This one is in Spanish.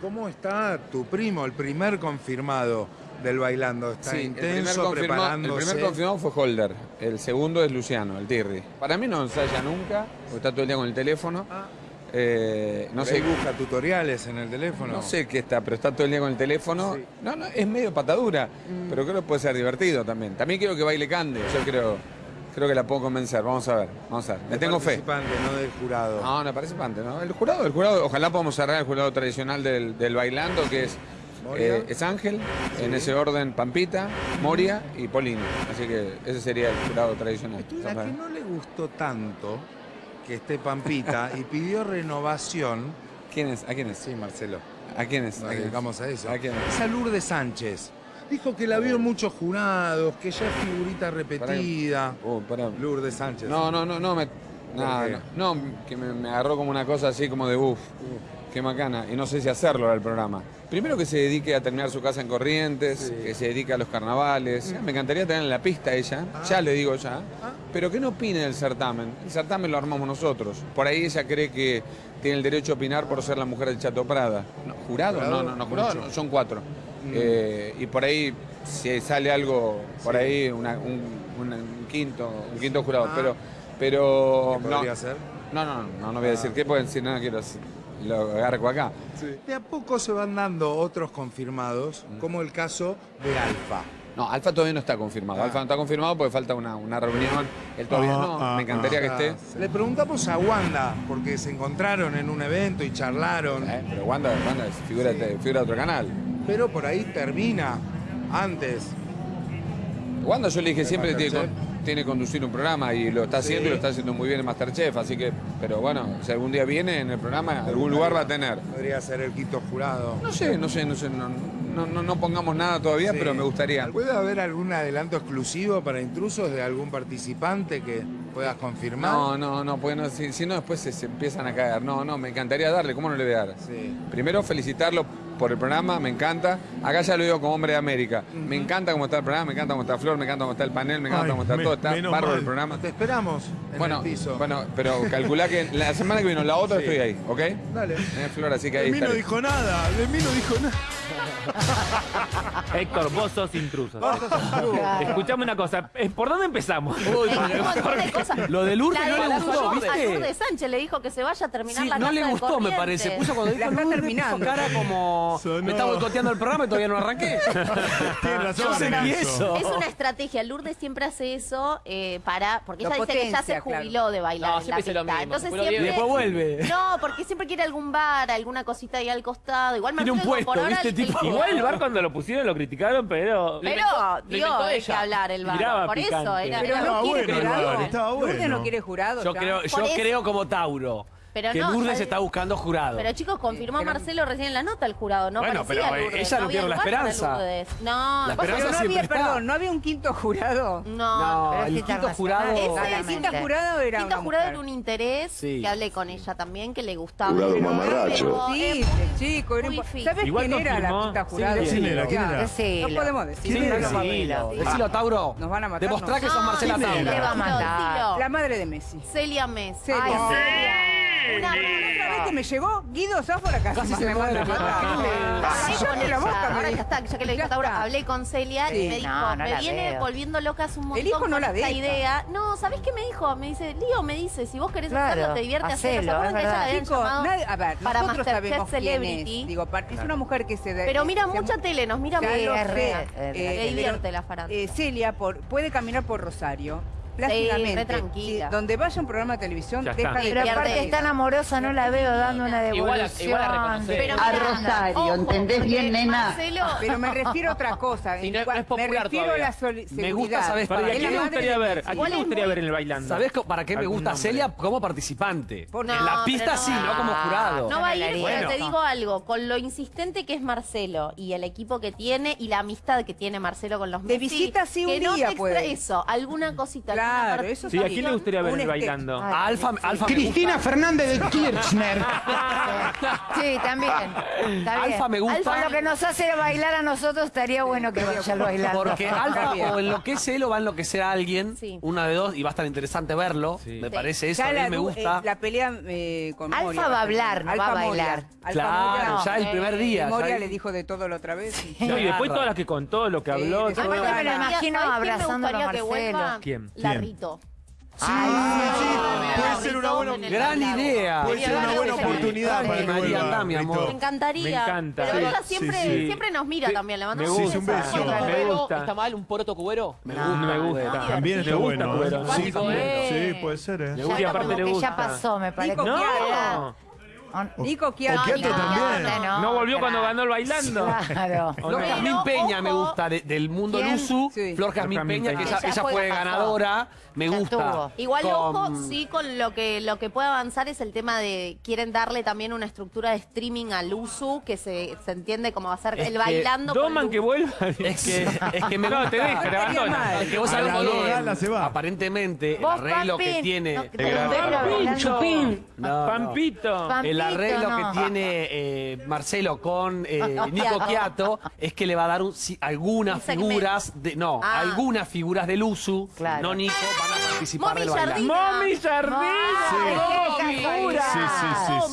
¿Cómo está tu primo, el primer confirmado del bailando? Está Sí, intenso, el primer, confirma- el preparándose. primer confirmado fue Holder, el segundo es Luciano, el Tirri. Para mí no ensaya nunca, porque está todo el día con el teléfono. Ah, Eh, no sé busca tutoriales en el teléfono. No sé qué está, pero está todo el día con el teléfono. Sí. No, no, es medio patadura, pero creo que puede ser divertido también. También quiero que baile Cande, yo creo, creo que la puedo convencer. Vamos a ver, vamos a ver. Le tengo fe. no del jurado. No, no, participante, ¿no? El jurado, el jurado, ojalá podamos cerrar el jurado tradicional del, del bailando, que es, eh, es Ángel, en ese orden Pampita, Moria y Polino. Así que ese sería el jurado tradicional. La que no le gustó tanto que esté Pampita y pidió renovación. ¿Quién es? ¿A quién es? Sí, Marcelo. ¿A quién es? ¿A quién es? dedicamos a eso. ¿A quién es? Es a Lourdes Sánchez. Dijo que la vio en muchos jurados, que ya es figurita repetida. Oh, pará. Lourdes Sánchez. No, no, no, no me. No, qué? no, no, que me, me agarró como una cosa así como de uff, qué macana. Y no sé si hacerlo al programa. Primero que se dedique a terminar su casa en Corrientes, Sí. que se dedique a los carnavales. Me encantaría tener en la pista ella, ya le digo ya. Ah. Pero que no opine del certamen. El certamen lo armamos nosotros. Por ahí ella cree que tiene el derecho a opinar por ser la mujer del Chato Prada. No, ¿Jurado? Jurado, No, no, no, jurado no, son cuatro. Mm. Eh, y por ahí, si sale algo, por Sí. ahí, una- un, una- un quinto, un quinto jurado. Ah. Pero, pero ¿Qué no, podría ser? no, no, no, no voy a decir qué, porque si no, no quiero decir- lo agarco acá. De a poco se van dando otros confirmados, Mm. como el caso de Alfa. No, Alfa todavía no está confirmado. Ah. Alfa no está confirmado porque falta una, una reunión. Él todavía Ah, no, ah, me encantaría que Ah, esté. Le preguntamos a Wanda, porque se encontraron en un evento y charlaron, Eh, pero Wanda, Wanda es figura, Sí. figura de otro canal. Pero por ahí termina antes. Wanda yo le dije ¿De siempre tiene, tiene que conducir un programa y lo está haciendo Sí. y lo está haciendo muy bien en Masterchef, así que, pero bueno, si algún día viene en el programa, algún lugar va a tener. Podría ser el quinto jurado. No sé, no sé, no sé, no, no, no- no pongamos nada todavía, Sí. pero me gustaría. ¿Puede haber algún adelanto exclusivo para intrusos de algún participante que puedas confirmar? No, no, no, porque no, si, si no después se, se empiezan a caer. No, no, me encantaría darle, ¿cómo no le voy a dar? Sí. Primero felicitarlo por el programa, me encanta. Acá ya lo digo como hombre de América. Me encanta cómo está el programa, me encanta cómo está Flor, me encanta cómo está el panel, me encanta Ay, cómo está me- todo, está mal. el programa. Te esperamos en Bueno, el piso. bueno, pero calculá que la semana que viene o la otra Sí. estoy ahí, ¿ok? Dale. Eh, Flor, así que ahí De mí no dijo nada, de mí no dijo nada. Héctor, vos sos intruso. Escuchame una cosa, eh, ¿por dónde empezamos? De cosas. Lo de Lourdes La no de le la gustó, Lourdes- A ¿viste? Lourdes Sánchez le dijo que se vaya a terminar Sí, la no le gustó, me parece. Puso cuando dijo La Lourdes, terminando. puso cara como... Sonó. Me está boicoteando el programa y todavía no arranqué. Tiene razón sentí eso. Es una estrategia. Lourdes siempre hace eso eh, para. Porque ella dice que ya se potencia, claro. jubiló de bailar. No, en la pista. mismo, Entonces se jubiló siempre. después vuelve. No, porque siempre quiere algún bar, alguna cosita ahí al costado. Igual Tiene un puesto, por ahora ¿viste? El- Igual el bar cuando lo pusieron lo criticaron, pero... Pero dio de qué hablar el bar. Tiraba Por eso picante. era. Pero no Estaba quiere bueno el jurado. bar, estaba bueno. no quiere jurado. Yo ya. creo, yo eso- creo como Tauro. Pero que no, Lourdes está buscando jurado. Pero chicos, confirmó pero- Marcelo recién en la nota el jurado, ¿no? Bueno, parecía pero, eh, Lourdes, ella no pierde la esperanza. No, La esperanza Pero no había, está. perdón, no había un quinto jurado. no. no, pero el quinto jurado... Ese Claramente. quinto jurado era Quinto jurado mujer. era un interés Sí. que hablé con ella también, que le gustaba. Jurado Pero mamarracho. Sí, muy- chico, era un-. ¿Sabes Igual quién era la quinta Sí, jurado? ¿quién era? ¿Quién era? No podemos decir. ¿Quién era? Decilo, Sí. decilo, Tauro. Nos van a matar, Demostrá que sos Marcela ¿quién Tauro. era? Le va a Dilo, matar. dilo. La madre de Messi. Celia Messi. Celia. Ay, Ay, Celia. Una Otra vez que me llegó, Guido Sáfora casi, Casi se me manda. Ah, Ahora ya está, ya que lo dijo está. hablé con Celia Sí. y me dijo, No, no me viene veo. volviendo loca hace un montón hijo no con la esta deja. idea. No, ¿sabés qué me dijo? Me dice, Lío me dice, si vos querés Claro, hacerlo, te divierte hacerlo. ¿Se acuerdan que ella la habían llamado nadie- a ver, para nosotros Masterchef Celebrity? es. Digo, es una mujer que se... Pero mira mucha tele, nos mira muy es Eh. Le pero, divierte la farándula. eh, Celia por, puede caminar por Rosario plácidamente. re tranquila. Sí, donde vaya un programa de televisión, Ya deja está. de Pero aparte es tan amorosa, no la veo dando una Igual a- devolución. igual a reconocer. Pero a Rosario, ojo, ¿entendés bien, nena? Marcelo, Pero me refiero a otra cosa. Sí, no- es popular me refiero todavía. a la soli- Me gusta, seguridad. ¿sabes Para, para ¿A Es quién la le madre gustaría de ver? ¿A quién le gustaría ver en el bailando? ¿Sabés para qué me ¿Algún gusta nombre? Celia como participante? ¿Por en qué? la pista sí, no. no como jurado. No digo algo, con lo insistente que es Marcelo y el equipo que tiene y la amistad que tiene Marcelo con los De Messi, visita sí un que no día te extra- eso, alguna cosita, Claro. Eso Sí, ¿a quién le gustaría ver Un este- bailando? Ay, Alfa, sí. Alfa me gusta. Fernández de Kirchner. Sí, también. Está bien. Alfa me gusta. Alfa lo que nos hace bailar a nosotros estaría bueno que vaya al bailando. Porque Alfa o enloquece él o va a enloquecer a alguien, Sí. una de dos, y va a estar interesante verlo. Sí. Me Sí. parece eso, Ya a mí la, me du- gusta. eh, la pelea eh, con Alfa Moria. va a hablar, no va a Moria. bailar. Alfa claro, ya el primer día. Y Moria ya- le dijo de todo la otra vez. sí. No, y después todas las que contó, lo que Sí, habló. todo. Aparte me lo ¿Sabes imagino abrazándolo a Marcelo. ¿Quién? La ¿Quién? Rito. Sí, sí, puede ser una buena, Gran idea. puede ser una buena oportunidad para María, mi amor. Me encantaría. Me encanta. Pero ella sí, siempre, sí. siempre nos mira también. Le Me mandamos gusta. un beso. Me gusta. ¿Está mal un poroto cubero? Me No. gusta. Me gusta. También Me está gusta, bueno. Cubero. ¿eh? Sí, Sí, también. sí, puede ser, ¿eh? Me Ya gusta y aparte le gusta. ya pasó, me parece. Nico Nico Chiaro. Okiato también. No, no volvió cuando ganó el bailando. Claro. ¿O Flor? Jazmín Peña me ojo. gusta de- del mundo ¿Quién? Luzu. Sí. Flor Jazmín Flor Jazmín Peña, que Peña. ella, Ella ella fue- ganadora. Me Ya gusta. estuvo. Igual, Con- ojo, sí, con lo que lo que puede avanzar es el tema de quieren darle también una estructura de streaming al Usu, que se, se entiende como va a ser Es el que bailando. con Doman Luzu. que vuelva. Es que, es que me No, gusta. te deja, te abandona. Es que vos A sabés la que Dogala se va. aparentemente el Vos, arreglo que Pampín. tiene No, te lo veo bailando. No, no. Pampito. Pam- el arreglo no. que tiene eh, Marcelo con eh, Nico Quiato es que le va a dar un- si- algunas figuras de no Ah. algunas figuras del Usu Claro. no Nico van a participar del Jardina. Mami Jardina. Ay, qué Sí, casualidad. sí, sí, sí.